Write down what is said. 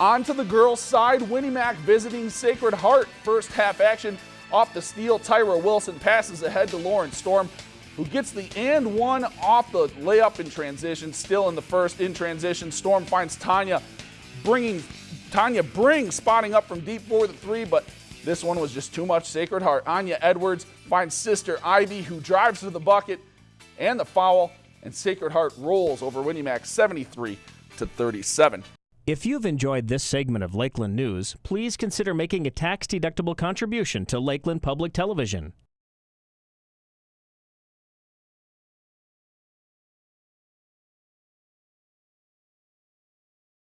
On to the girls' side, Win-E-Mac visiting Sacred Heart. First half action off the steal. Tyra Wilson passes ahead to Lauren Storm, who gets the and one off the layup in transition. Still in the first in transition. Storm finds Tanya, bringing Tanya brings spotting up from deep for the three, but this one was just too much. Sacred Heart. Anya Edwards finds sister Ivy, who drives to the bucket and the foul, and Sacred Heart rolls over Win-E-Mac 73 to 37. If you've enjoyed this segment of Lakeland News, please consider making a tax-deductible contribution to Lakeland Public Television.